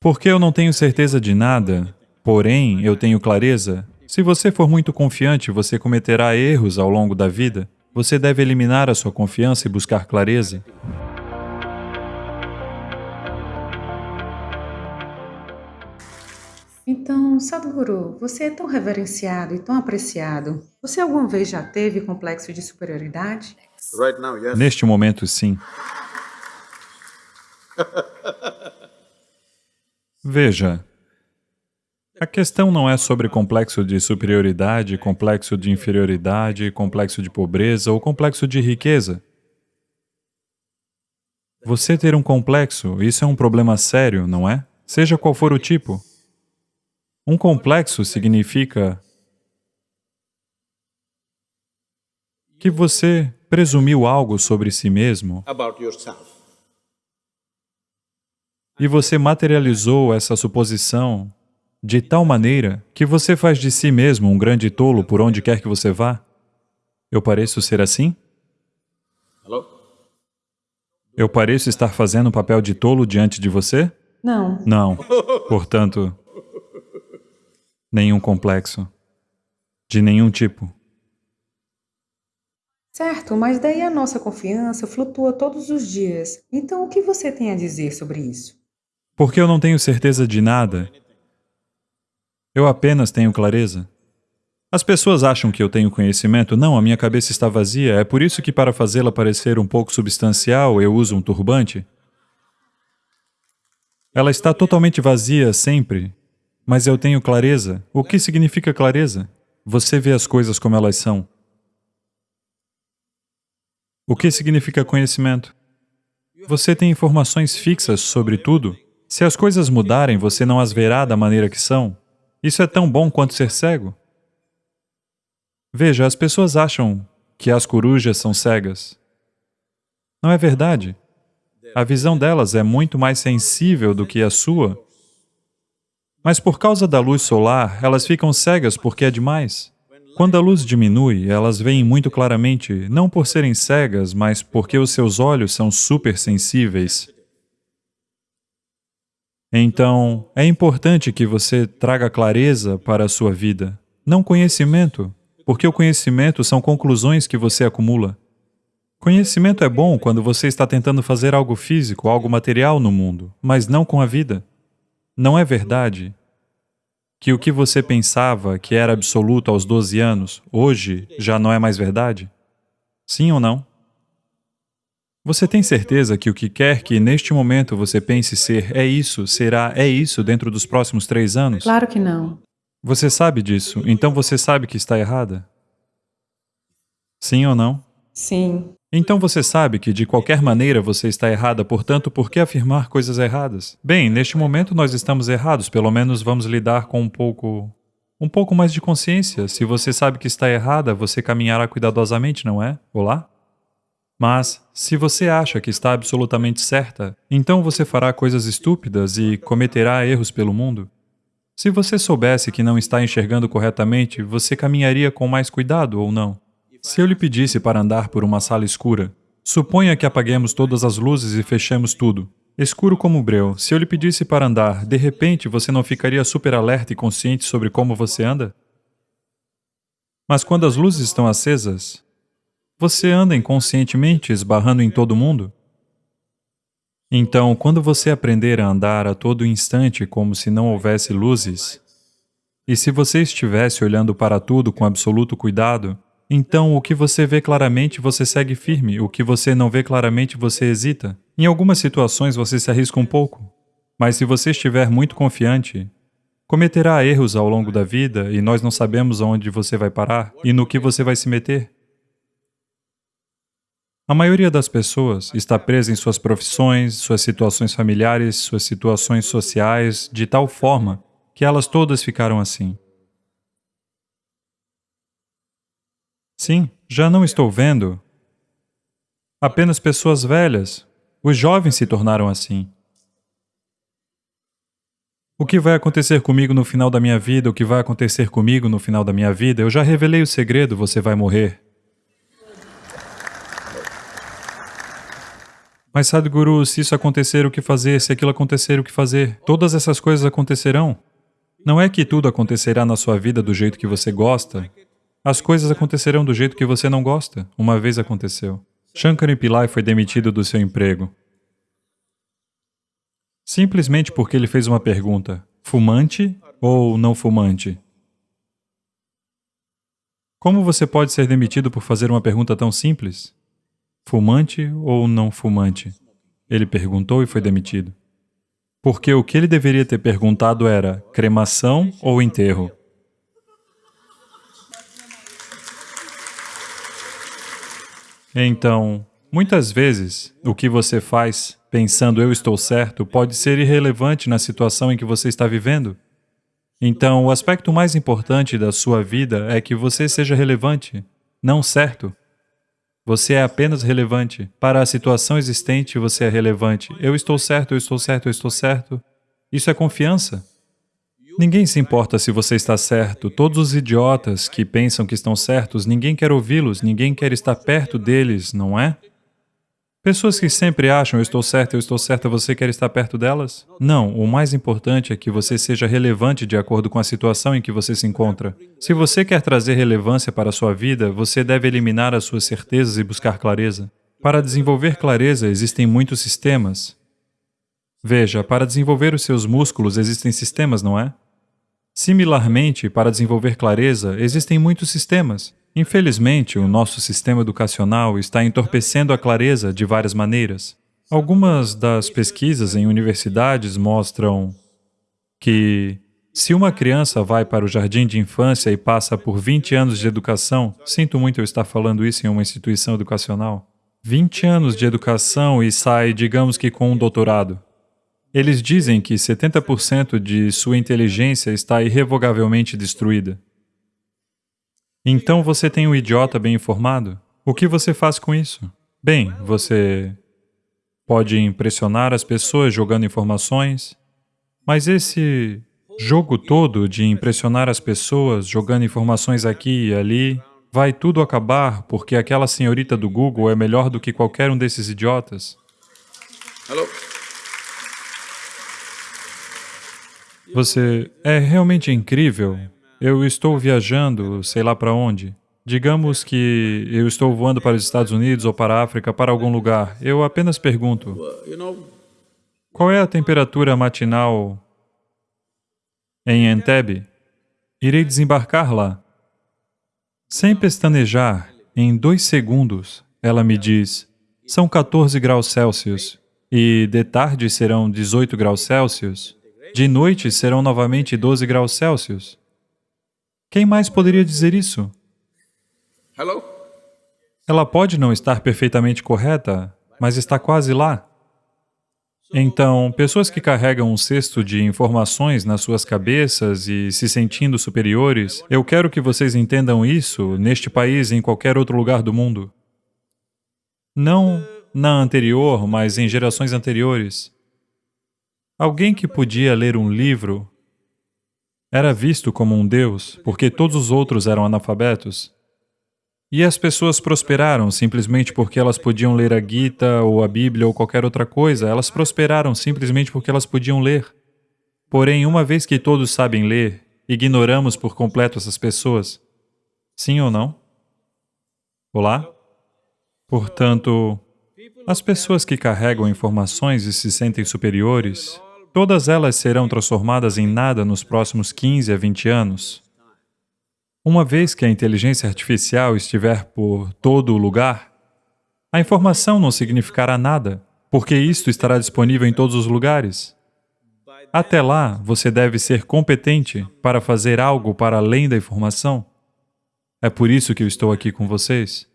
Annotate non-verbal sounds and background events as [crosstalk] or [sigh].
Porque eu não tenho certeza de nada, porém eu tenho clareza. Se você for muito confiante, você cometerá erros ao longo da vida. Você deve eliminar a sua confiança e buscar clareza. Então, Sadhguru, você é tão reverenciado e tão apreciado. Você alguma vez já teve complexo de superioridade? Right now, yes. Neste momento, sim. [laughs] Veja, a questão não é sobre complexo de superioridade, complexo de inferioridade, complexo de pobreza ou complexo de riqueza. Você ter um complexo, isso é um problema sério, não é? Seja qual for o tipo. Um complexo significa que você presumiu algo sobre si mesmo. E você materializou essa suposição de tal maneira que você faz de si mesmo um grande tolo por onde quer que você vá. Eu pareço ser assim? Eu pareço estar fazendo um papel de tolo diante de você? Não. Não. Portanto, nenhum complexo. De nenhum tipo. Certo, mas daí a nossa confiança flutua todos os dias. Então, o que você tem a dizer sobre isso? Porque eu não tenho certeza de nada. Eu apenas tenho clareza. As pessoas acham que eu tenho conhecimento. Não, a minha cabeça está vazia. É por isso que para fazê-la parecer um pouco substancial, eu uso um turbante. Ela está totalmente vazia sempre, mas eu tenho clareza. O que significa clareza? Você vê as coisas como elas são. O que significa conhecimento? Você tem informações fixas sobre tudo. Se as coisas mudarem, você não as verá da maneira que são. Isso é tão bom quanto ser cego. Veja, as pessoas acham que as corujas são cegas. Não é verdade. A visão delas é muito mais sensível do que a sua. Mas por causa da luz solar, elas ficam cegas porque é demais. Quando a luz diminui, elas veem muito claramente, não por serem cegas, mas porque os seus olhos são super sensíveis. Então, é importante que você traga clareza para a sua vida, não conhecimento, porque o conhecimento são conclusões que você acumula. Conhecimento é bom quando você está tentando fazer algo físico, algo material no mundo, mas não com a vida. Não é verdade que o que você pensava que era absoluto aos 12 anos, hoje já não é mais verdade? Sim ou não? Você tem certeza que o que quer que neste momento você pense ser é isso, será é isso dentro dos próximos três anos? Claro que não. Você sabe disso, então você sabe que está errada? Sim ou não? Sim. Então você sabe que de qualquer maneira você está errada, portanto, por que afirmar coisas erradas? Bem, neste momento nós estamos errados, pelo menos vamos lidar com um pouco... um pouco mais de consciência. Se você sabe que está errada, você caminhará cuidadosamente, não é? Olá? Mas, se você acha que está absolutamente certa, então você fará coisas estúpidas e cometerá erros pelo mundo. Se você soubesse que não está enxergando corretamente, você caminharia com mais cuidado ou não? Se eu lhe pedisse para andar por uma sala escura, suponha que apaguemos todas as luzes e fechemos tudo. Escuro como breu, se eu lhe pedisse para andar, de repente você não ficaria super alerta e consciente sobre como você anda? Mas quando as luzes estão acesas, você anda inconscientemente esbarrando em todo mundo? Então, quando você aprender a andar a todo instante como se não houvesse luzes, e se você estivesse olhando para tudo com absoluto cuidado, então o que você vê claramente você segue firme, o que você não vê claramente você hesita. Em algumas situações você se arrisca um pouco, mas se você estiver muito confiante, cometerá erros ao longo da vida e nós não sabemos aonde você vai parar e no que você vai se meter. A maioria das pessoas está presa em suas profissões, suas situações familiares, suas situações sociais, de tal forma que elas todas ficaram assim. Sim, já não estou vendo apenas pessoas velhas. Os jovens se tornaram assim. O que vai acontecer comigo no final da minha vida, o que vai acontecer comigo no final da minha vida, eu já revelei o segredo, você vai morrer. Mas Sadhguru, se isso acontecer, o que fazer? Se aquilo acontecer, o que fazer? Todas essas coisas acontecerão. Não é que tudo acontecerá na sua vida do jeito que você gosta. As coisas acontecerão do jeito que você não gosta. Uma vez aconteceu. Shankar Pillai foi demitido do seu emprego. Simplesmente porque ele fez uma pergunta, fumante ou não fumante? Como você pode ser demitido por fazer uma pergunta tão simples? Fumante ou não fumante? Ele perguntou e foi demitido. Porque o que ele deveria ter perguntado era cremação ou enterro? Então, muitas vezes, o que você faz pensando eu estou certo pode ser irrelevante na situação em que você está vivendo. Então, o aspecto mais importante da sua vida é que você seja relevante, não certo. Você é apenas relevante. Para a situação existente, você é relevante. Eu estou certo, eu estou certo, eu estou certo. Isso é confiança. Ninguém se importa se você está certo. Todos os idiotas que pensam que estão certos, ninguém quer ouvi-los, ninguém quer estar perto deles, não é? Pessoas que sempre acham, eu estou certo, eu estou certa, você quer estar perto delas? Não, o mais importante é que você seja relevante de acordo com a situação em que você se encontra. Se você quer trazer relevância para a sua vida, você deve eliminar as suas certezas e buscar clareza. Para desenvolver clareza, existem muitos sistemas. Veja, para desenvolver os seus músculos existem sistemas, não é? Similarmente, para desenvolver clareza, existem muitos sistemas. Infelizmente, o nosso sistema educacional está entorpecendo a clareza de várias maneiras. Algumas das pesquisas em universidades mostram que se uma criança vai para o jardim de infância e passa por 20 anos de educação, sinto muito eu estar falando isso em uma instituição educacional, 20 anos de educação e sai, digamos que com um doutorado. Eles dizem que 70% de sua inteligência está irrevogavelmente destruída. Então você tem um idiota bem informado? O que você faz com isso? Bem, você pode impressionar as pessoas jogando informações, mas esse jogo todo de impressionar as pessoas jogando informações aqui e ali, vai tudo acabar porque aquela senhorita do Google é melhor do que qualquer um desses idiotas. Hello. Você é realmente incrível eu estou viajando, sei lá para onde. Digamos que eu estou voando para os Estados Unidos ou para a África, para algum lugar. Eu apenas pergunto, qual é a temperatura matinal em Entebbe? Irei desembarcar lá. Sem pestanejar, em dois segundos, ela me diz, são 14 graus Celsius e de tarde serão 18 graus Celsius, de noite serão novamente 12 graus Celsius. Quem mais poderia dizer isso? Hello? Ela pode não estar perfeitamente correta, mas está quase lá. Então, pessoas que carregam um cesto de informações nas suas cabeças e se sentindo superiores, eu quero que vocês entendam isso neste país e em qualquer outro lugar do mundo. Não na anterior, mas em gerações anteriores. Alguém que podia ler um livro era visto como um Deus porque todos os outros eram analfabetos. E as pessoas prosperaram simplesmente porque elas podiam ler a Gita ou a Bíblia ou qualquer outra coisa, elas prosperaram simplesmente porque elas podiam ler. Porém, uma vez que todos sabem ler, ignoramos por completo essas pessoas. Sim ou não? Olá? Portanto, as pessoas que carregam informações e se sentem superiores, Todas elas serão transformadas em nada nos próximos 15 a 20 anos. Uma vez que a inteligência artificial estiver por todo o lugar, a informação não significará nada, porque isto estará disponível em todos os lugares. Até lá, você deve ser competente para fazer algo para além da informação. É por isso que eu estou aqui com vocês.